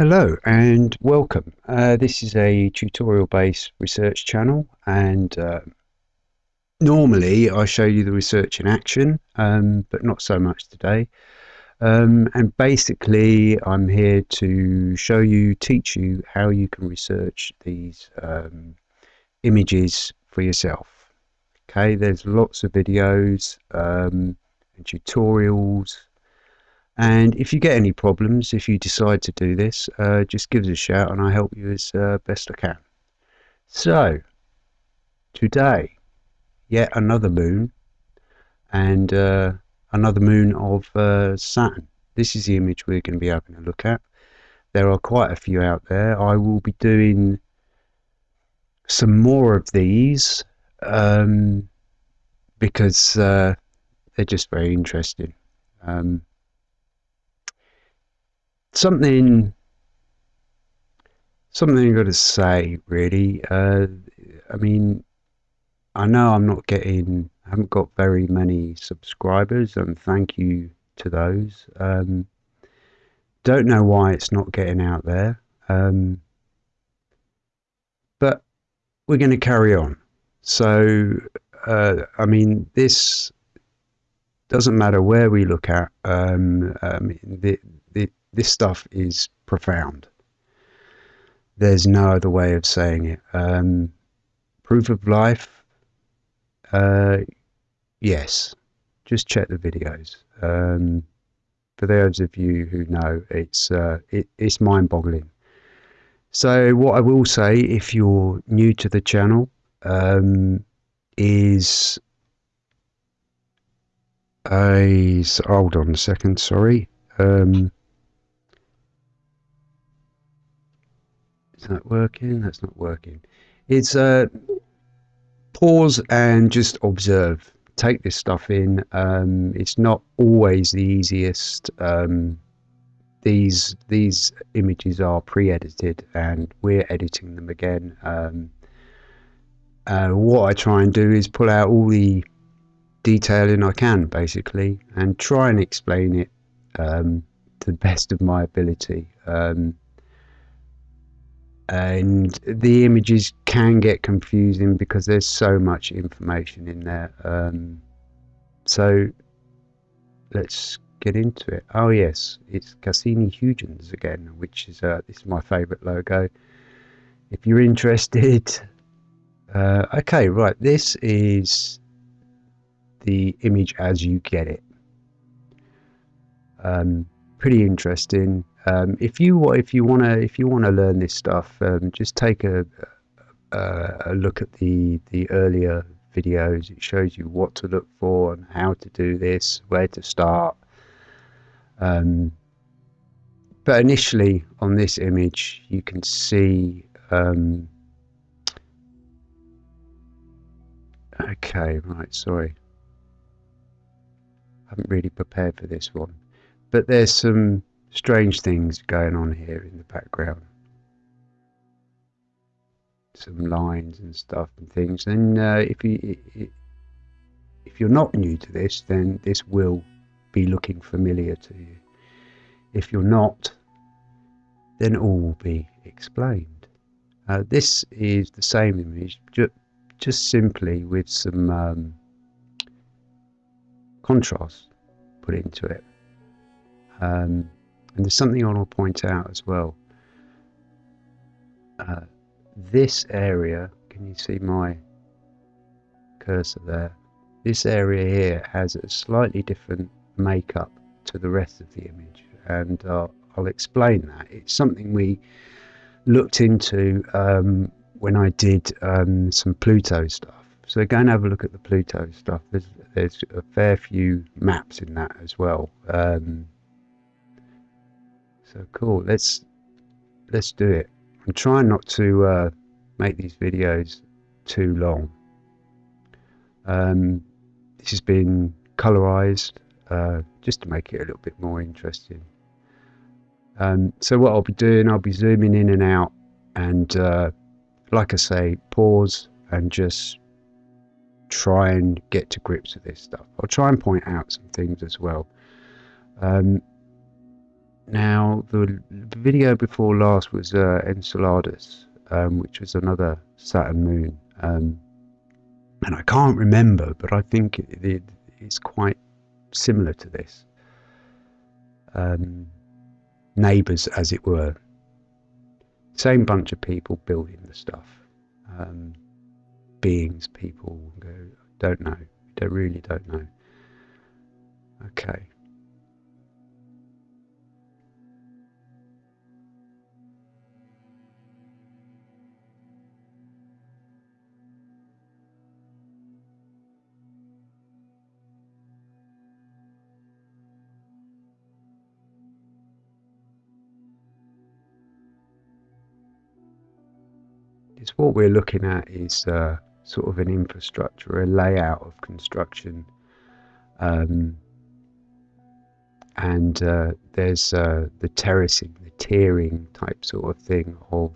Hello and welcome. Uh, this is a tutorial based research channel and uh, normally I show you the research in action um, but not so much today. Um, and basically I'm here to show you, teach you how you can research these um, images for yourself. Okay, there's lots of videos um, and tutorials and if you get any problems, if you decide to do this, uh, just give us a shout and I'll help you as uh, best I can. So, today, yet another moon and uh, another moon of uh, Saturn. This is the image we're going to be having a look at. There are quite a few out there. I will be doing some more of these um, because uh, they're just very interesting. Um, something something I've got to say really. Uh, I mean I know I'm not getting I haven't got very many subscribers and thank you to those. Um, don't know why it's not getting out there. Um, but we're going to carry on. So uh, I mean this doesn't matter where we look at um, I mean, the, the, this stuff is profound. There's no other way of saying it. Um, proof of life, uh, yes. Just check the videos. Um, for those of you who know, it's uh, it, it's mind-boggling. So what I will say, if you're new to the channel, um, is a hold on a second. Sorry. Um, Is that working? That's not working. It's uh, pause and just observe. Take this stuff in. Um, it's not always the easiest. Um, these these images are pre-edited, and we're editing them again. Um, uh, what I try and do is pull out all the detailing I can, basically, and try and explain it um, to the best of my ability. Um, and the images can get confusing because there's so much information in there. Um, so let's get into it. Oh yes it's Cassini-Huygens again which is uh, this is my favorite logo. If you're interested uh, okay right this is the image as you get it. Um, pretty interesting um, if you if you want to if you want to learn this stuff, um, just take a, a, a look at the the earlier videos. It shows you what to look for and how to do this, where to start. Um, but initially on this image, you can see. Um, okay, right. Sorry, I haven't really prepared for this one, but there's some strange things going on here in the background. Some lines and stuff and things. And uh, if you if you're not new to this, then this will be looking familiar to you. If you're not, then all will be explained. Uh, this is the same image, ju just simply with some um, contrast put into it. Um, and there's something I want to point out as well. Uh, this area, can you see my cursor there? This area here has a slightly different makeup to the rest of the image and uh, I'll explain that. It's something we looked into um, when I did um, some Pluto stuff. So go and have a look at the Pluto stuff. There's, there's a fair few maps in that as well. Um, so cool. Let's let's do it. I'm trying not to uh, make these videos too long. Um, this has been colorized uh, just to make it a little bit more interesting. Um, so what I'll be doing, I'll be zooming in and out and uh, like I say, pause and just try and get to grips with this stuff. I'll try and point out some things as well. Um, Now, the video before last was uh, Enceladus, um, which was another Saturn moon. Um, and I can't remember, but I think it, it, it's quite similar to this. Um, neighbours, as it were. Same bunch of people building the stuff. Um, beings, people, don't know. They really don't know. Okay. What we're looking at is uh, sort of an infrastructure, a layout of construction. Um, and uh, there's uh, the terracing, the tiering type sort of thing of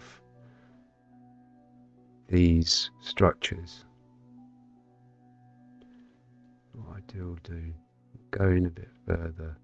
these structures. What I do, do, go in a bit further.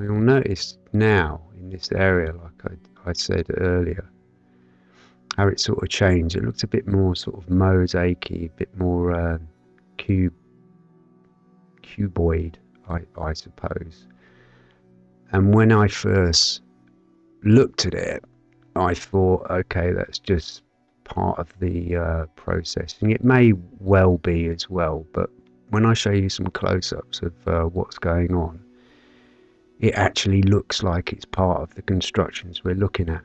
You'll notice now in this area, like I, I said earlier, how it sort of changed. It looks a bit more sort of mosaicy, a bit more uh, cube, cuboid, I, I suppose. And when I first looked at it, I thought, okay, that's just part of the uh, processing. It may well be as well, but when I show you some close-ups of uh, what's going on, it actually looks like it's part of the constructions we're looking at.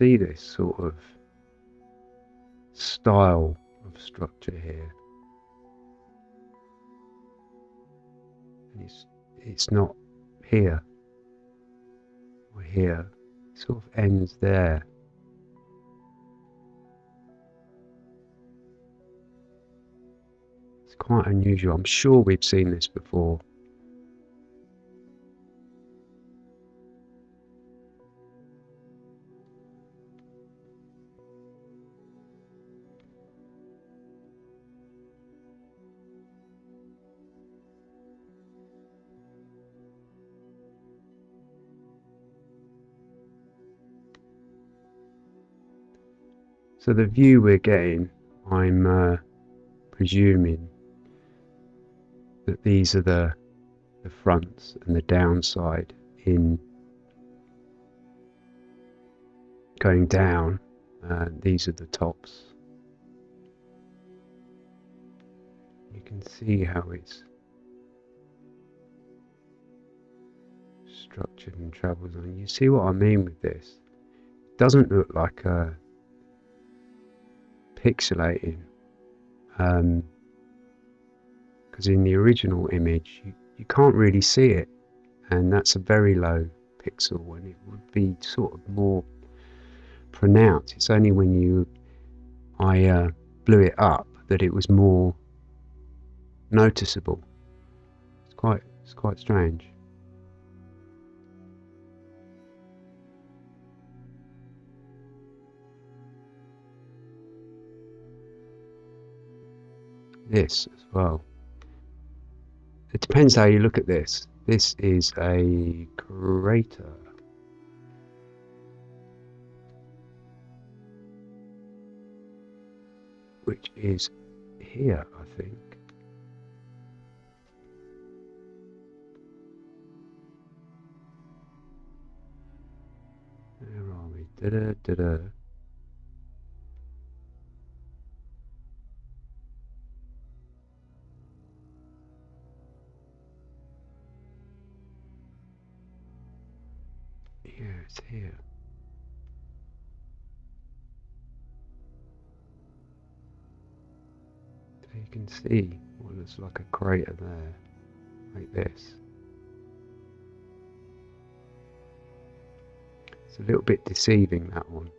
See this sort of style of structure here. And it's, it's not here or here, it sort of ends there. It's quite unusual. I'm sure we've seen this before. So the view we're getting, I'm uh, presuming that these are the the fronts and the downside in going down. Uh, these are the tops. You can see how it's structured and travels on. You see what I mean with this? It doesn't look like a pixelating because um, in the original image you, you can't really see it. And that's a very low pixel and it would be sort of more pronounced. It's only when you I uh, blew it up that it was more noticeable. It's quite it's quite strange this as well. It depends how you look at this. This is a crater. Which is here, I think. Where are we? Da -da -da Yeah, it's here. So you can see what looks like a crater there, like this. It's a little bit deceiving that one.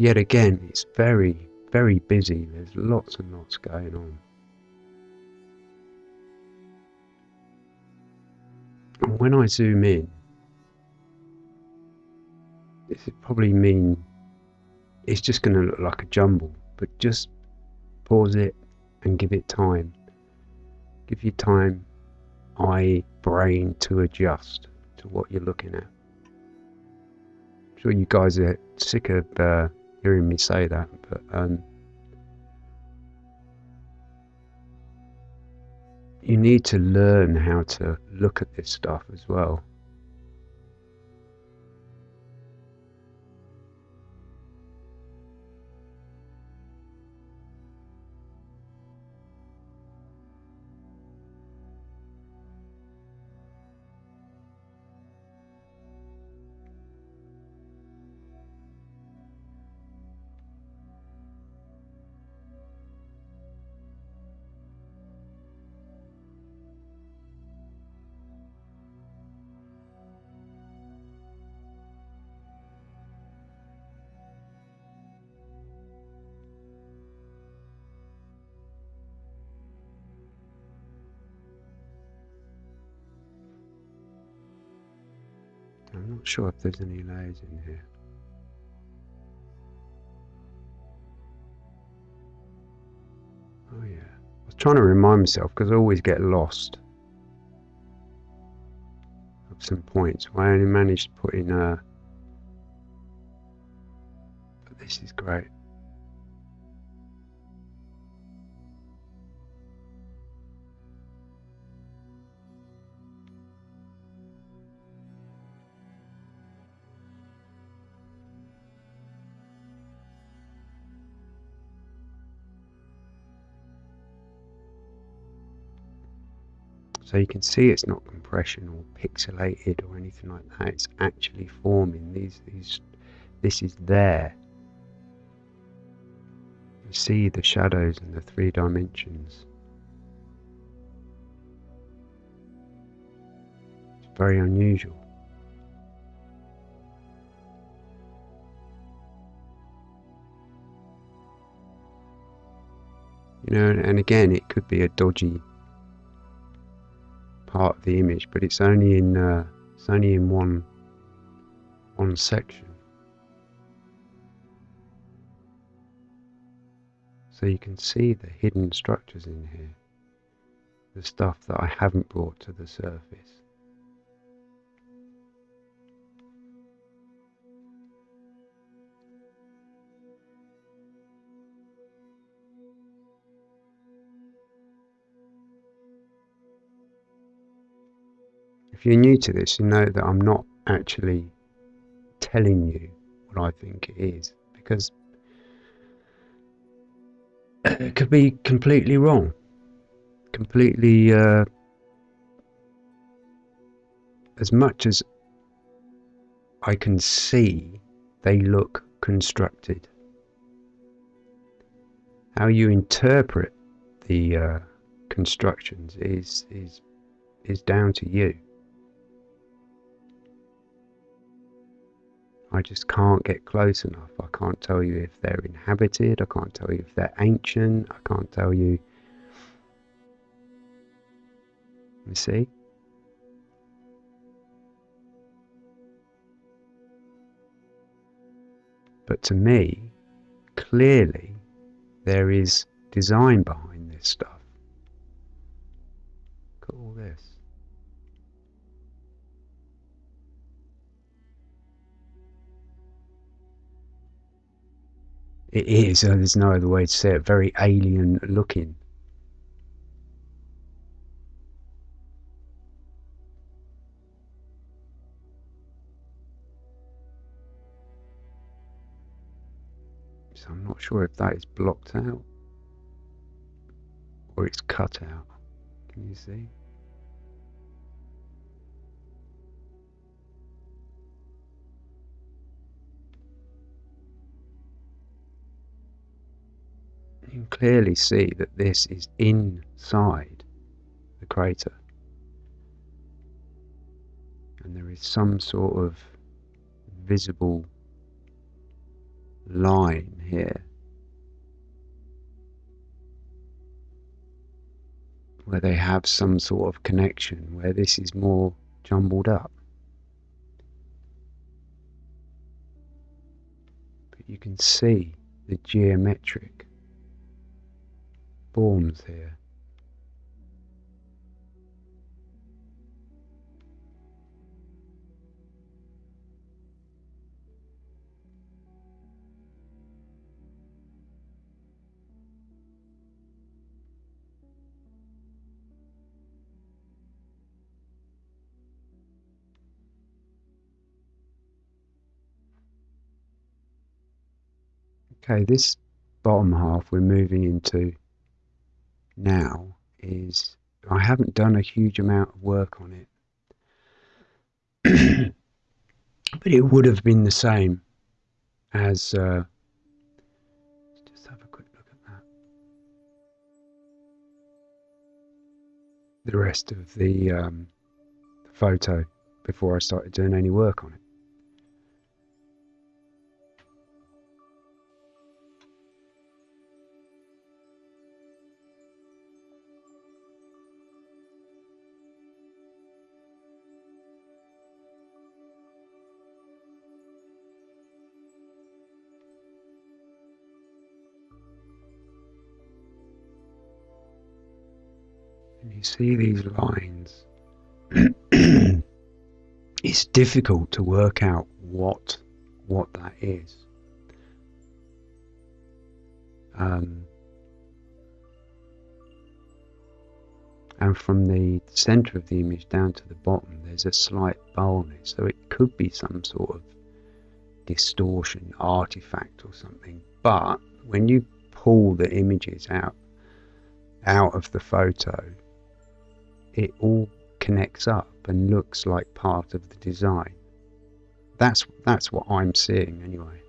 Yet again, it's very, very busy. There's lots and lots going on. And when I zoom in, this would probably mean it's just going to look like a jumble, but just pause it and give it time. Give your time, eye, brain to adjust to what you're looking at I'm sure you guys are sick of uh, hearing me say that, but um, you need to learn how to look at this stuff as well. I'm not sure if there's any layers in here. Oh yeah. I was trying to remind myself because I always get lost of some points. I only managed to put in a... But this is great. So you can see it's not compression or pixelated or anything like that. It's actually forming. These, these, this is there. You see the shadows and the three dimensions. It's very unusual. You know, and again, it could be a dodgy part of the image, but it's only in uh, it's only in one one section. So you can see the hidden structures in here, the stuff that I haven't brought to the surface. If you're new to this, you know that I'm not actually telling you what I think it is because it could be completely wrong, completely. Uh, as much as I can see, they look constructed. How you interpret the uh, constructions is is is down to you. I just can't get close enough. I can't tell you if they're inhabited. I can't tell you if they're ancient. I can't tell you. You see? But to me, clearly, there is design behind this stuff. It is, there's no other way to say it, very alien looking. So I'm not sure if that is blocked out or it's cut out. Can you see? You can clearly see that this is inside the crater. And there is some sort of visible line here where they have some sort of connection where this is more jumbled up. But you can see the geometric forms here. Okay, this bottom half we're moving into now is I haven't done a huge amount of work on it. but it would have been the same as uh, just have a quick look at that. The rest of the, um, the photo before I started doing any work on it. You see these lines, it's difficult to work out what what that is. Um, and from the center of the image down to the bottom, there's a slight boldness, so it could be some sort of distortion artifact or something. But when you pull the images out out of the photo, it all connects up and looks like part of the design. That's that's what I'm seeing anyway.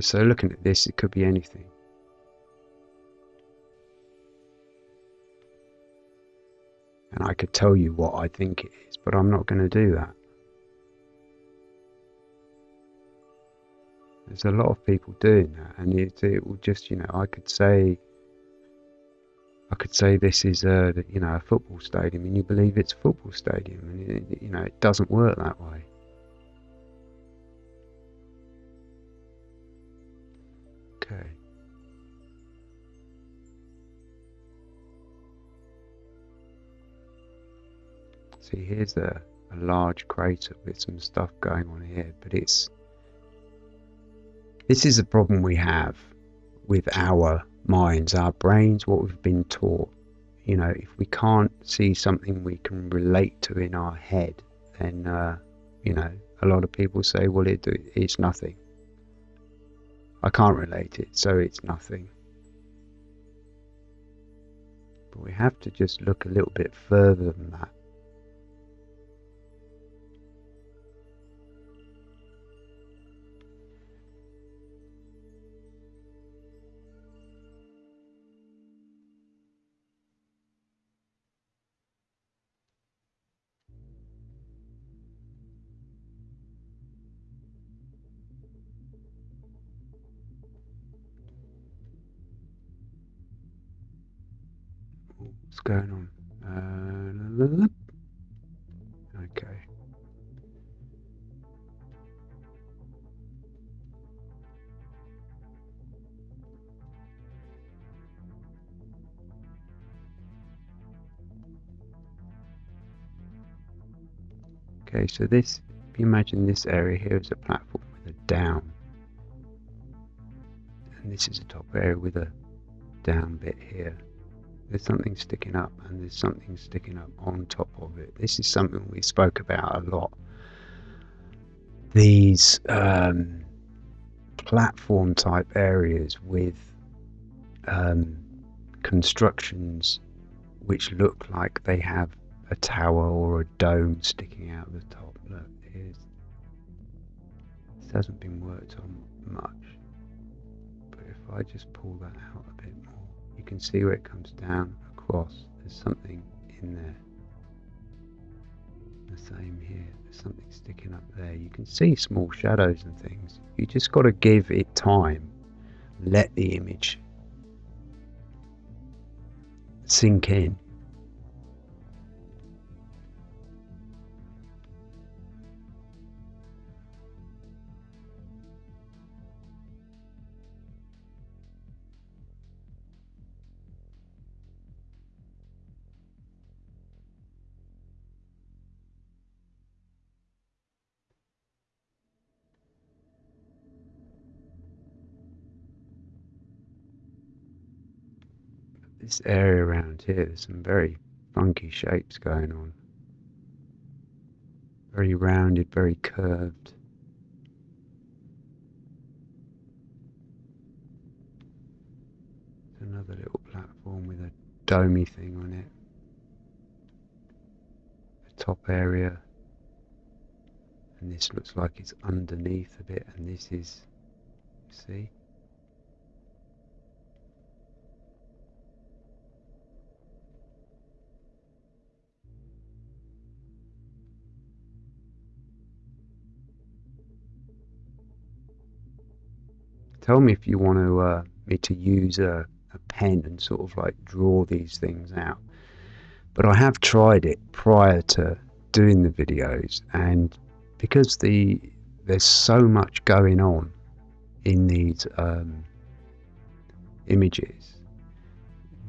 So looking at this, it could be anything. I could tell you what I think it is, but I'm not going to do that. There's a lot of people doing that, and it, it will just, you know, I could say, I could say this is a, you know, a football stadium, and you believe it's a football stadium, and it, you know, it doesn't work that way. See, here's a, a large crater with some stuff going on here, but it's this is a problem we have with our minds, our brains, what we've been taught. You know, if we can't see something we can relate to in our head, then uh, you know, a lot of people say, "Well, it, it's nothing." I can't relate it, so it's nothing. But we have to just look a little bit further than that going on? Uh, okay. Okay, so this, if you imagine this area here is a platform with a down. And this is a top area with a down bit here. There's something sticking up and there's something sticking up on top of it. This is something we spoke about a lot. These um, platform type areas with um, constructions which look like they have a tower or a dome sticking out of the top. Look, here's, this hasn't been worked on much, but if I just pull that out you can see where it comes down across. There's something in there. The same here. There's something sticking up there. You can see small shadows and things. You just got to give it time. Let the image sink in. This area around here, there's some very funky shapes going on. Very rounded, very curved. Another little platform with a domey thing on it. The top area. And this looks like it's underneath a bit, and this is, see? Tell me if you want to uh, me to use a, a pen and sort of like draw these things out. But I have tried it prior to doing the videos, and because the there's so much going on in these um, images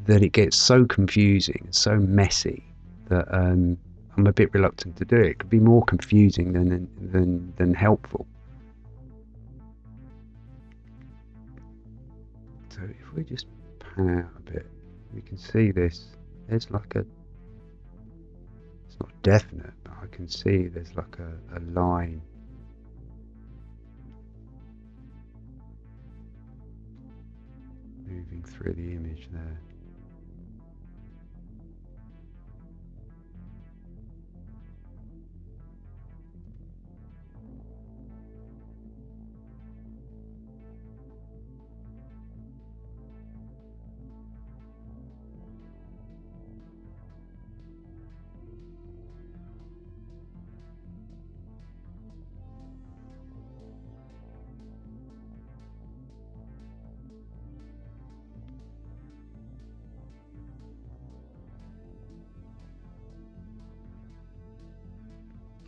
that it gets so confusing, so messy that um, I'm a bit reluctant to do it. It could be more confusing than than than helpful. We just pan out a bit, we can see this. There's like a, it's not definite, but I can see there's like a, a line. Moving through the image there.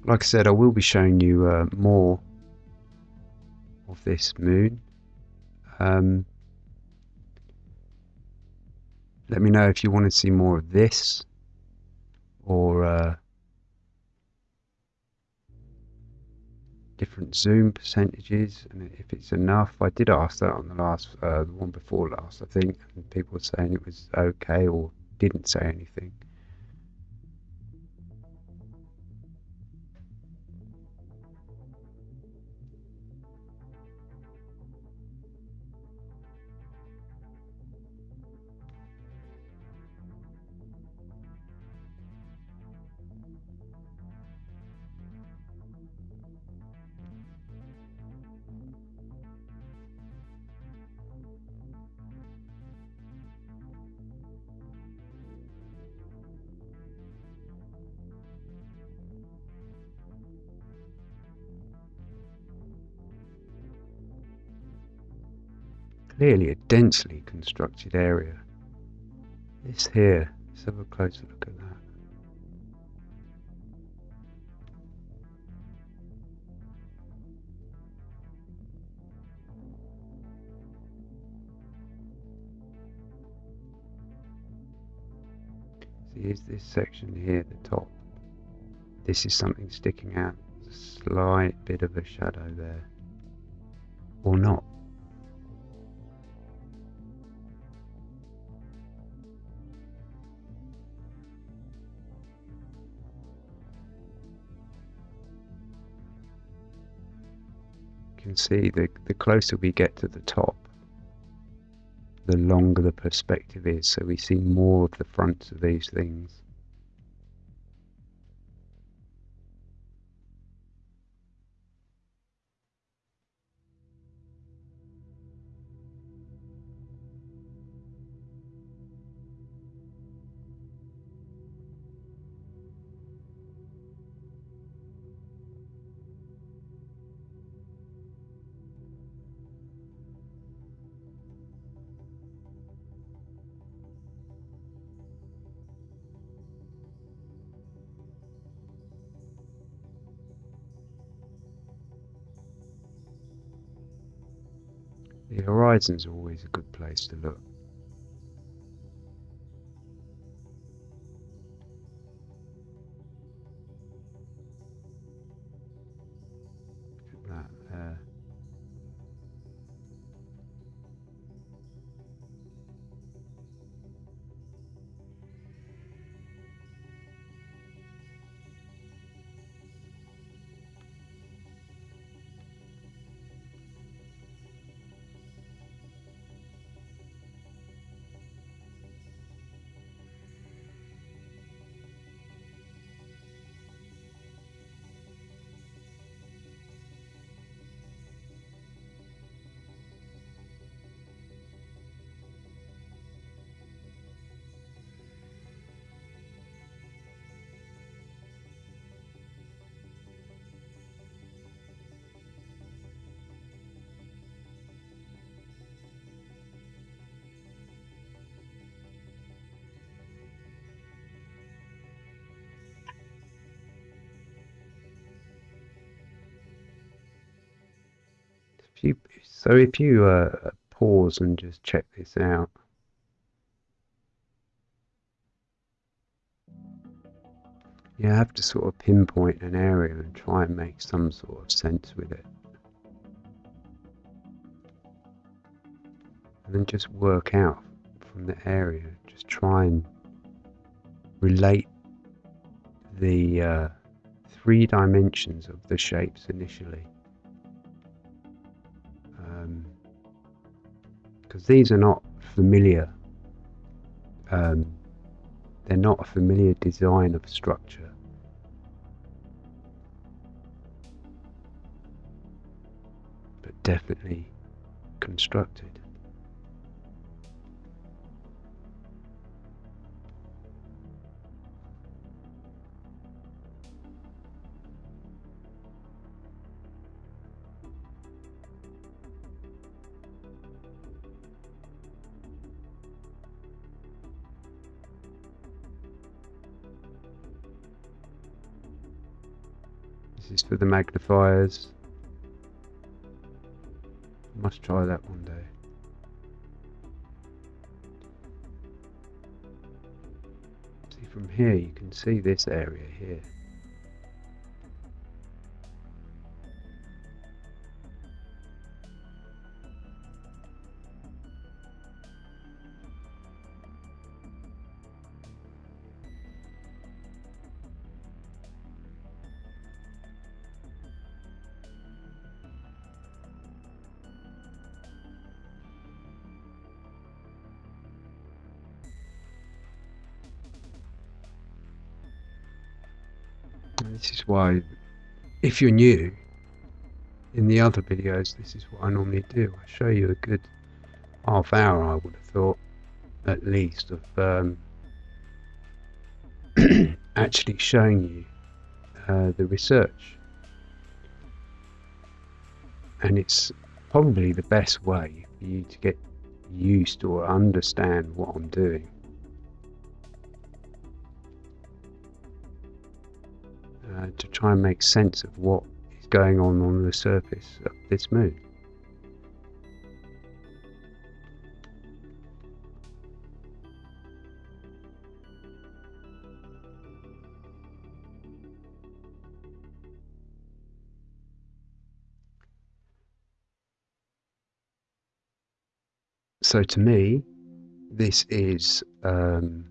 Like I said, I will be showing you uh, more of this moon. Um, let me know if you want to see more of this or uh, different zoom percentages and if it's enough. I did ask that on the last, uh, the one before last, I think, and people were saying it was okay or didn't say anything. Clearly a densely constructed area. This here, let's have a closer look at that. See, here's this section here, the top. this is something sticking out. a slight bit of a shadow there. Or not. Can see the, the closer we get to the top, the longer the perspective is, so we see more of the fronts of these things. Horizon's always a good place to look. You, so if you uh, pause and just check this out. You have to sort of pinpoint an area and try and make some sort of sense with it. And then just work out from the area. Just try and relate the uh, three dimensions of the shapes initially. Because these are not familiar. Um, they're not a familiar design of structure. But definitely constructed. This is for the magnifiers. Must try that one day. See from here you can see this area here. If you're new, in the other videos, this is what I normally do. I show you a good half hour, I would have thought, at least, of um, actually showing you uh, the research. And it's probably the best way for you to get used to or understand what I'm doing. Uh, to try and make sense of what is going on on the surface of this moon. So to me, this is um,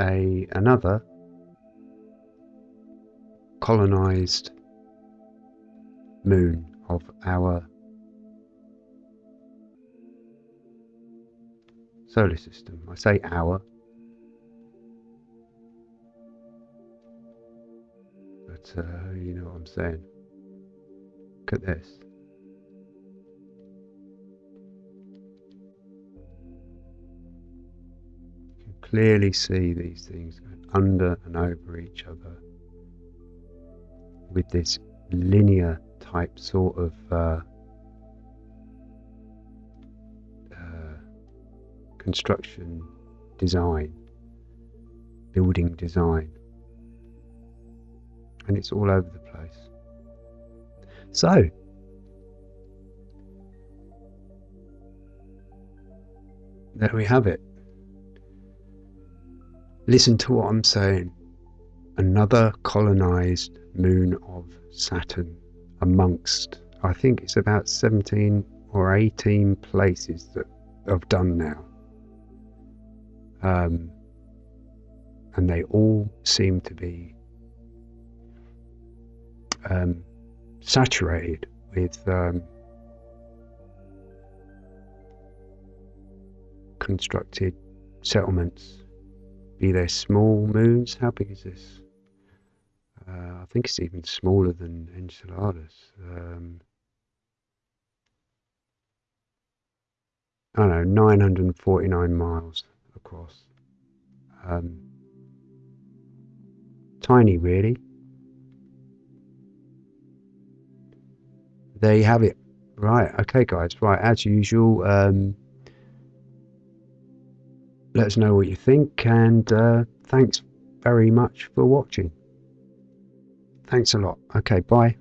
A another colonized moon of our solar system. I say our, but uh, you know what I'm saying. Look at this. Clearly see these things under and over each other with this linear type sort of uh, uh, construction design, building design, and it's all over the place. So, there we have it. Listen to what I'm saying. Another colonized moon of Saturn amongst, I think it's about 17 or 18 places that I've done now. Um, and they all seem to be um, saturated with um, constructed settlements, be they small moons. How big is this? Uh, I think it's even smaller than Enceladus. Um, I don't know, 949 miles across. Um, tiny, really. There you have it. Right, okay, guys. Right, as usual, um, let us know what you think, and uh, thanks very much for watching. Thanks a lot. Okay, bye.